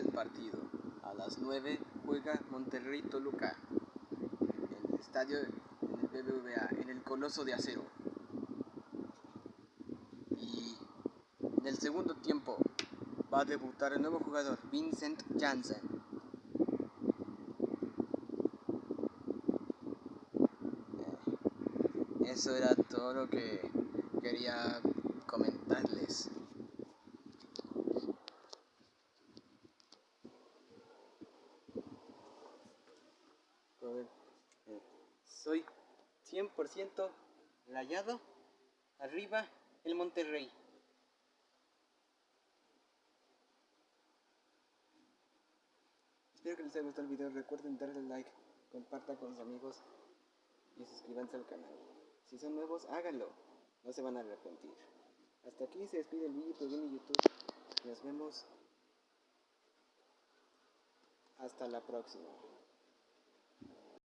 partido. A las 9 juega Monterrey Toluca en el estadio en el BBVA, en el Coloso de Acero. Y en el segundo tiempo va a debutar el nuevo jugador, Vincent Janssen. Eh, eso era todo lo que quería comentarles. Soy 100% rayado. Arriba el Monterrey. Espero que les haya gustado el video. Recuerden darle like, compartan con sus amigos y suscríbanse al canal. Si son nuevos, háganlo. No se van a arrepentir. Hasta aquí se despide el video viene YouTube. Nos vemos. Hasta la próxima.